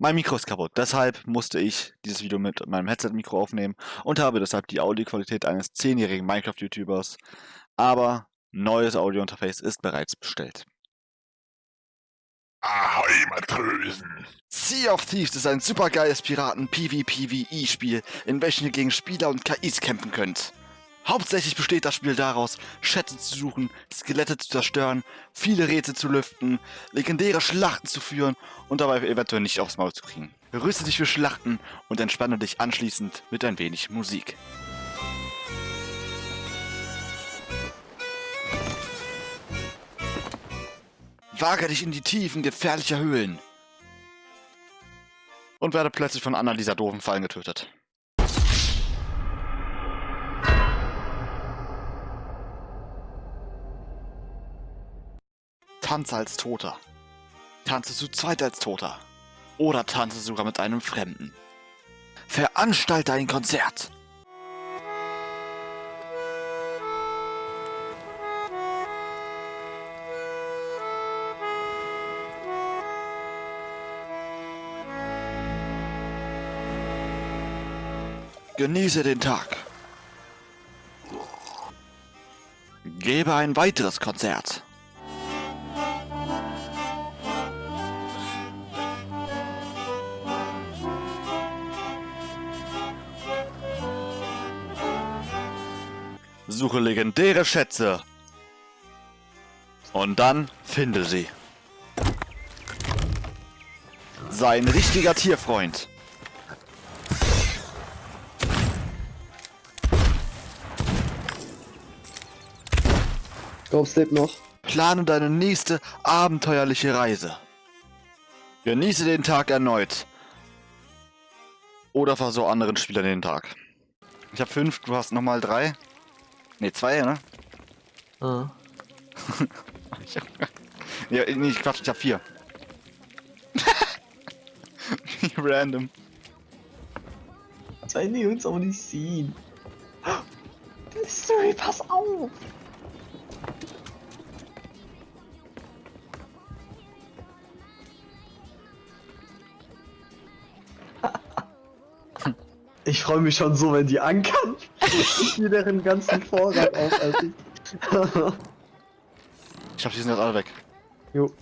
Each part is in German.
Mein Mikro ist kaputt, deshalb musste ich dieses Video mit meinem Headset-Mikro aufnehmen und habe deshalb die Audioqualität eines 10-jährigen Minecraft-YouTubers. Aber neues Audio-Interface ist bereits bestellt. Ahoi, Matrösen! Sea of Thieves ist ein supergeiles Piraten-PvPvE-Spiel, in welchem ihr gegen Spieler und KIs kämpfen könnt. Hauptsächlich besteht das Spiel daraus, Schätze zu suchen, Skelette zu zerstören, viele Rätsel zu lüften, legendäre Schlachten zu führen und dabei eventuell nicht aufs Maul zu kriegen. Rüste dich für Schlachten und entspanne dich anschließend mit ein wenig Musik. Wage dich in die Tiefen gefährlicher Höhlen. Und werde plötzlich von einer dieser doofen Fallen getötet. Tanze als Toter. Tanze zu zweit als Toter. Oder tanze sogar mit einem Fremden. Veranstalte ein Konzert. Genieße den Tag. Gebe ein weiteres Konzert. Suche legendäre Schätze. Und dann finde sie. Sei ein richtiger Tierfreund. Glaubst lebt noch? Plane deine nächste abenteuerliche Reise. Genieße den Tag erneut. Oder versau anderen Spielern den Tag. Ich habe fünf, du hast nochmal drei. Ne, zwei, ne? Ah. ich hab, ja, nee, ich quatsch, ich hab vier. Wie random. Zwei die uns aber nicht sehen. Mystery, pass auf! Ich freue mich schon so, wenn die ankern. Ich mir deren ganzen Vorrat auf, als ich. Ich hab die sind jetzt alle weg. Jo.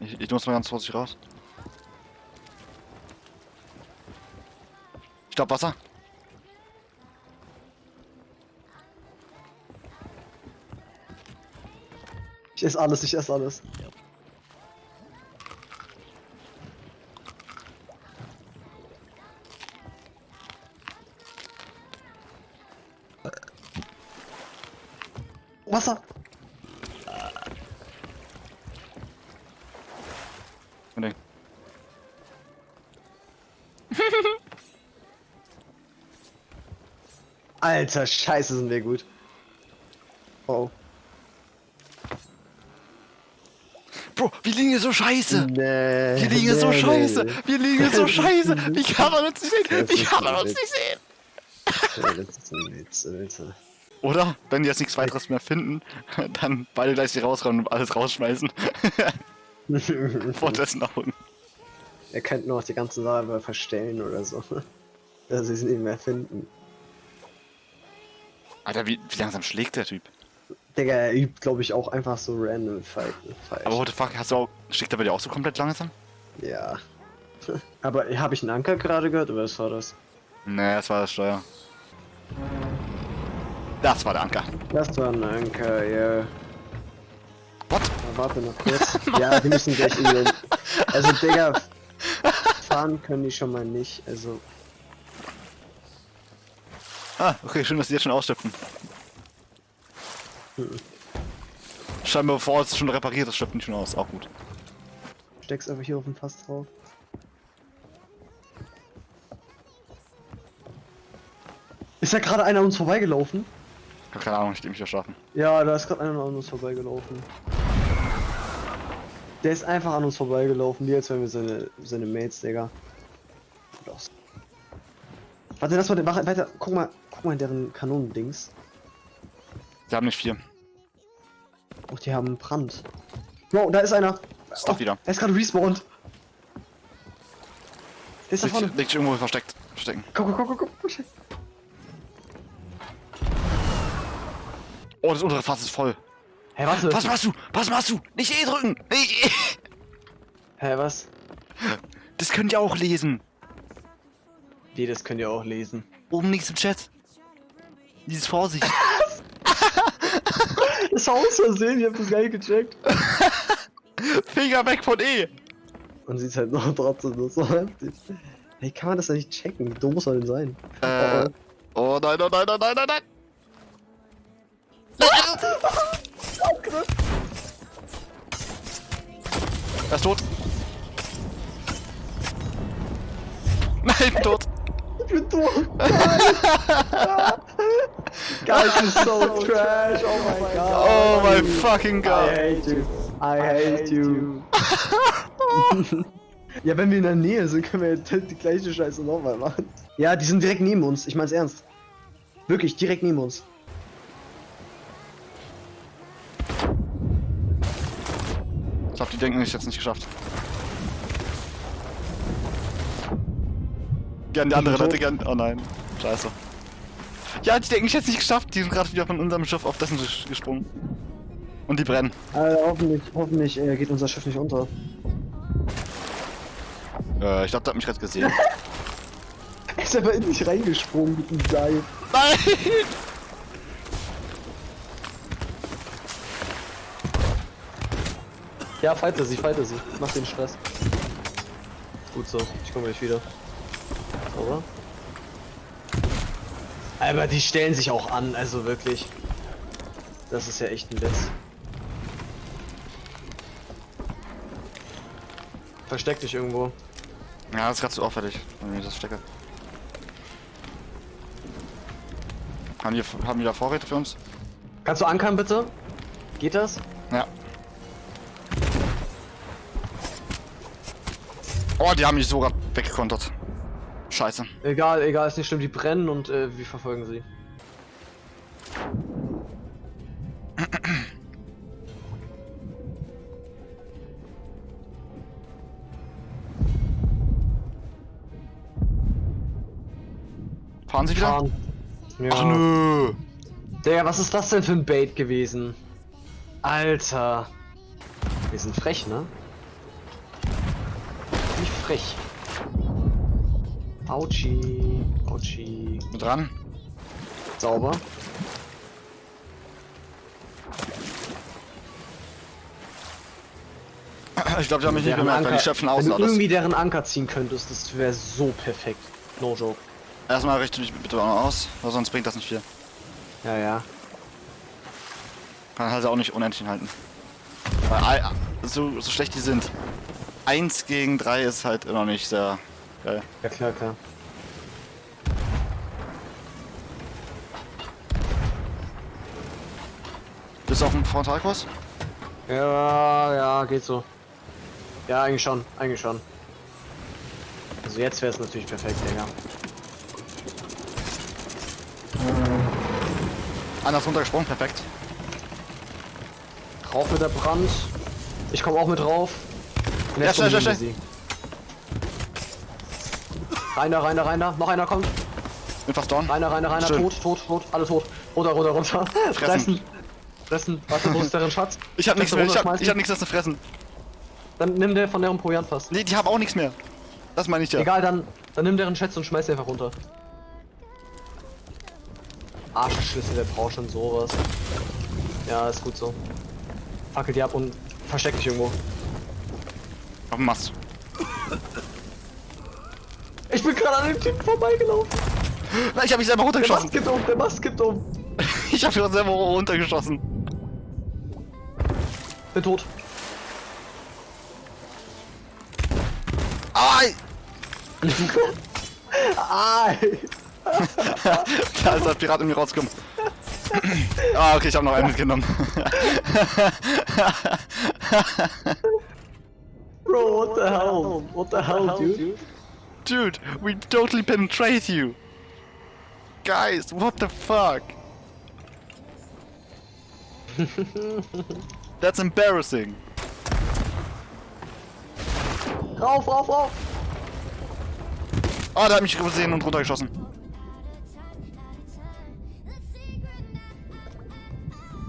Ich, ich muss mal ganz vorsichtig raus. Stopp, Wasser. Ich esse alles, ich esse alles. Wasser! Alter, scheiße sind wir gut. Oh. Bro, wir liegen hier so scheiße. Nee. Wir liegen hier so nee, scheiße. nee. Wir liegen hier so scheiße. Wie kann man uns nicht sehen? Wie kann man uns nicht sehen? Ja, das ist ein Witz, Alter. Oder, wenn die jetzt nichts weiteres mehr finden, dann beide gleich sie rausräumen und alles rausschmeißen. Vor dessen Augen. Er könnte noch die ganzen Sache verstellen oder so. Dass sie es nicht mehr finden. Alter, wie, wie langsam schlägt der Typ? Digga, er übt, glaube ich, auch einfach so random Fight. Fight. Aber what the fuck, hast du auch, schlägt er bei dir auch so komplett langsam? Ja. Aber habe ich einen Anker gerade gehört oder was war das? Nee, das war das Steuer. Das war der Anker. Das war ein Anker, ja. What? Na, warte noch kurz. ja, wir müssen gleich in den... Also, Digga, fahren können die schon mal nicht, also... Ah, okay, schön, dass die jetzt schon ausschöpfen. Scheinbar bevor es schon repariert ist, schöpfen die schon aus. Auch gut. Steck's einfach hier auf dem Fass drauf. Ist ja gerade einer an uns vorbeigelaufen? Keine Ahnung, ich will mich erschaffen. Ja, da ist gerade einer an uns vorbeigelaufen. Der ist einfach an uns vorbeigelaufen, wie als wären wir seine, seine Mates, Digga. Los. Warte, lass mal den Wache weiter. Guck mal, guck mal in deren Kanonendings. Sie haben nicht vier. Oh, die haben Brand. Bro, da ist einer. Stop wieder. Er ist gerade respawned. ist da vorne. Liegt, liegt irgendwo versteckt. Verstecken. Guck, guck, guck, guck, guck. Oh, das untere Fass ist voll. Hä, warte. Was machst du? Was machst du? Nicht E drücken! Nicht E! Hä, was? Das könnt ihr auch lesen. Wie, das könnt ihr auch lesen. Oben links im Chat. Dieses Vorsicht. Das war aus Versehen, ich hab das gar nicht gecheckt. Finger weg von E! Und sieht halt noch trotzdem nur so heftig. Hey, kann man das denn nicht checken? Wie dumm muss man denn sein? Äh. Oh nein, oh nein, oh nein, oh nein! Er ist tot. Nein, tot. Ich bin tot! Guys, is so trash! Oh my god! Oh my fucking I god. hate you! I hate you! ja, wenn wir in der Nähe sind, können wir die die gleiche Scheiße nochmal machen. Ja, die sind direkt neben uns, ich mein's ernst. Wirklich, direkt neben uns. Ich glaube, die denken, ich hätte es nicht geschafft. Gern die andere? Leute, gern. Oh nein. Scheiße. Ja, die denken, ich hätte es nicht geschafft. Die sind gerade wieder von unserem Schiff auf dessen ges- gesprungen. Und die brennen. Äh, hoffentlich, hoffentlich äh, geht unser Schiff nicht unter. Äh, ich glaube, der hat mich gerade gesehen. Er ist aber in dich reingesprungen mit dem Seil. Nein! Ja, fighte sie, fighte sie. Mach den Stress. Gut so, ich komme gleich wieder. Oder? Aber die stellen sich auch an, also wirklich. Das ist ja echt ein Witz. Versteck dich irgendwo. Ja, das ist gerade zu auffällig, wenn ich das stecke. Haben die, haben da Vorräte für uns? Kannst du ankern bitte? Geht das? Ja. Oh, die haben mich sogar weggekontert. Scheiße. Egal, egal, ist nicht schlimm, die brennen und äh, wir verfolgen sie. Fahren sie wieder? Fahren. Ja. Ach nö. Digga, was ist das denn für ein Bait gewesen? Alter. Wir sind frech, ne? Nicht frech. Autschi. Autschi. Mit dran. Sauber. Ich glaube, die haben mich nicht bemerkt, weil die schöpfen wenn außen du irgendwie deren Anker ziehen könntest, das wäre so perfekt. No joke. Erstmal richte dich bitte auch noch aus, weil sonst bringt das nicht viel. Ja, ja. Kann halt auch nicht unendlich halten. Weil ei- so, so schlecht die sind. 1 gegen 3 ist halt immer nicht sehr geil. Ja, klar, klar. Bist du auf dem Frontalkurs? Ja, ja, geht so. Ja, eigentlich schon, eigentlich schon. Also jetzt wäre es natürlich perfekt, Digga. Einer ist runtergesprungen, perfekt. Drauf mit der Brand. Ich komme auch mit drauf. Und Ja, schnell, kommen schnell, wir sie. Rein da, rein da, rein da. Noch einer kommt. Bin fast down. Rein da, rein da, rein da. Schön. Tot, tot, tot. Alle tot. Runter, runter, runter. Fressen. Fressen. Warte, wo ist deren Schatz? Ich hab nichts mehr, ich hab, ich hab nichts mehr zu fressen. Dann nimm der von deren Proviantfass. Nee, die haben auch nichts mehr. Das meine ich ja. Egal, dann, dann nimm deren Schätze und schmeiß sie einfach runter. Arschschlüssel, der braucht schon sowas. Ja, ist gut so. Fackel die ab und versteck dich irgendwo. Auf dem Mast. Ich bin gerade an dem Typen vorbeigelaufen. Na, ich hab mich selber Der Mast runtergeschossen. kippt um, der Mast kippt um. Ich hab mich selber runtergeschossen. Bin tot. Ai! Ai. Da ist der Pirat mir rausgekommen. ah, okay, ich habe noch einen mitgenommen. Bro, what the hell? What the hell, dude? Dude, we totally penetrate you. Guys, what the fuck? That's embarrassing. Rauf, rauf, rauf. Ah, der hat mich gesehen und runtergeschossen.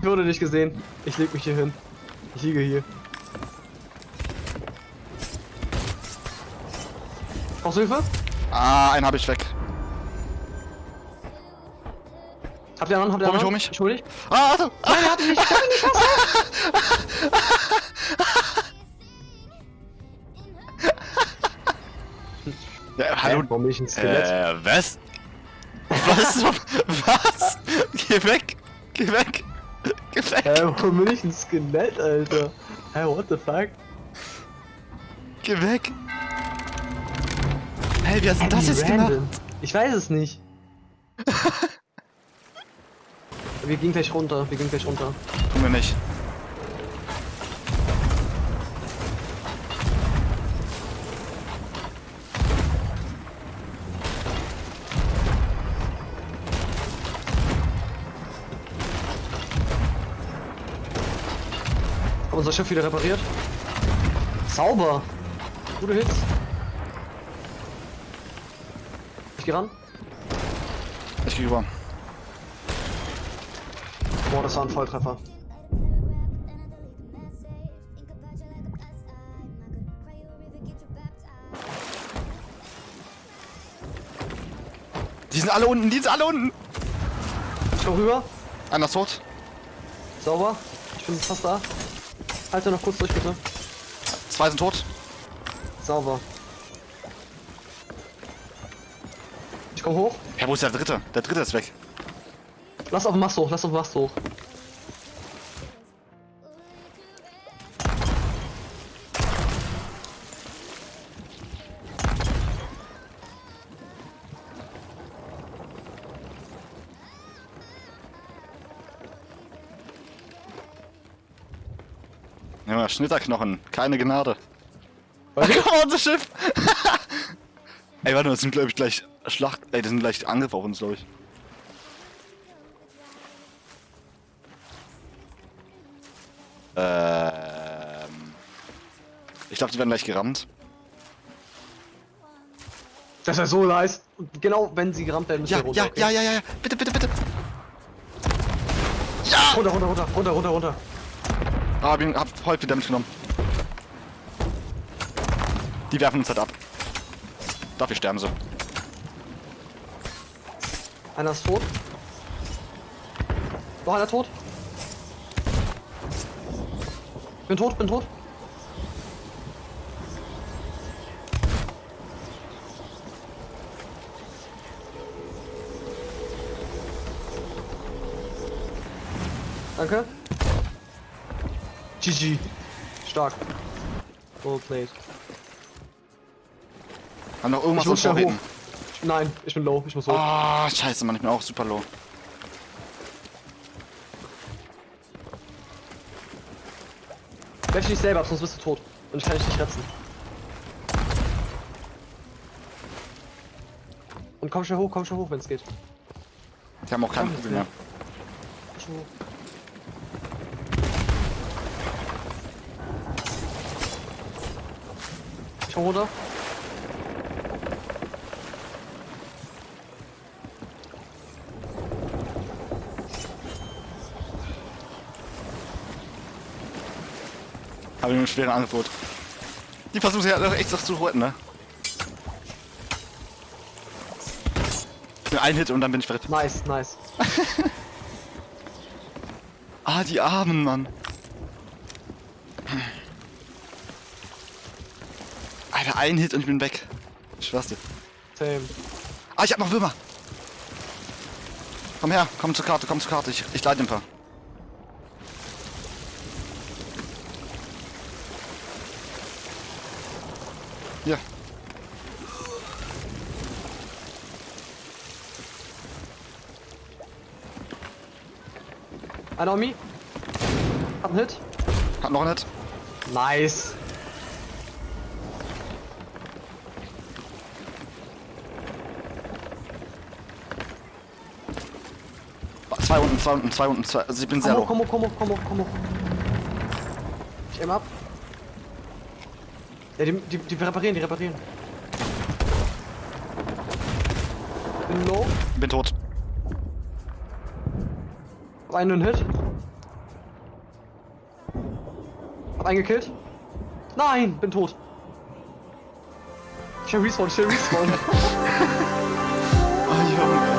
Ich wurde nicht gesehen. Ich leg mich hier hin. Ich liege hier. Brauchst du Hilfe? Ah, einen habe ich weg. Habt ihr einen? Habt ihr Hol mich, einen? hol mich. Ich hol dich. Ah, Achtung! Nein, er hat mich nicht. Er hat mich nicht. Ja, hallo. Warum bin ich ein Skelett? Äh, was? Was? was? Geh weg! Geh weg! Geh weg! Hä, warum bin ich ein Skelett, Alter? Hä, what the fuck? Geh weg! Hey, wie hast du das jetzt gemacht? random. Ich weiß es nicht. wir gehen gleich runter, wir gehen gleich runter. Tun wir nicht. Haben unser Schiff wieder repariert? Sauber! Gute Hits. Ich geh ran. Ich geh rüber. Boah, das war ein Volltreffer. Die sind alle unten, die sind alle unten! Ich komm rüber. Einer ist tot. Sauber. Ich bin fast da. Halte noch kurz durch, bitte. Zwei sind tot. Sauber. Komm hoch. Ja, wo ist der dritte? Der dritte ist weg. Lass auf den Mast hoch, lass auf den Mast hoch. Ja, Schnitterknochen. Keine Gnade. Was? Mal, unser Schiff! Ey, warte mal, das sind, glaube ich, gleich Schlacht. Ey, das sind gleich Angriff auf uns, glaube ich. Ähm. Ich glaube, die werden gleich gerammt. Das ist so nice. Und genau wenn sie gerammt werden, müssen Ja, wir runter. ja, okay? ja, ja, ja, ja. Bitte, bitte, bitte. Ja! Runter, runter, runter, runter, runter, runter. Ah, hab, ihn, hab voll viel Damage genommen. Die werfen uns halt ab. Dafür sterben sie. Einer ist tot. Noch einer tot. Bin tot, bin tot. Danke. GG. Stark. Well played. Haben noch irgendwas Ich muss hoch. Nein, ich bin low, ich muss hoch. Ah, scheiße, Mann, ich bin auch super low. Werf dich selber ab, sonst bist du tot. Und ich kann dich nicht retten. Und komm schnell hoch, komm schnell hoch, wenn es geht. Die haben auch keinen Kugeln mehr. Komm schnell hoch. Ich komm runter. Habe ich ein schweres Angebot. Die versuchen ja echt was zu retten, ne? Ein Hit und dann bin ich verletzt. Nice, nice. Ah, die Armen, Mann. Alter, ein Hit und ich bin weg. Ich schwör's dir. Same. Ah, ich hab noch Würmer. Komm her, komm zur Karte, komm zur Karte. Ich, ich leite ein paar. Hier. Einer on me. Hab einen Hit. Hat noch einen Hit. Nice. Zwei unten, zwei unten, zwei unten, zwei. Also ich bin sehr hoch, komm hoch, komm hoch, komm hoch, komm hoch. Ich aim ab. Ja, die, die, die reparieren, die reparieren. Bin low. Bin tot. Hab einen Hit. Hab einen gekillt. Nein, bin tot. Ich hab respawn, ich hab respawn. oh, ah, Junge.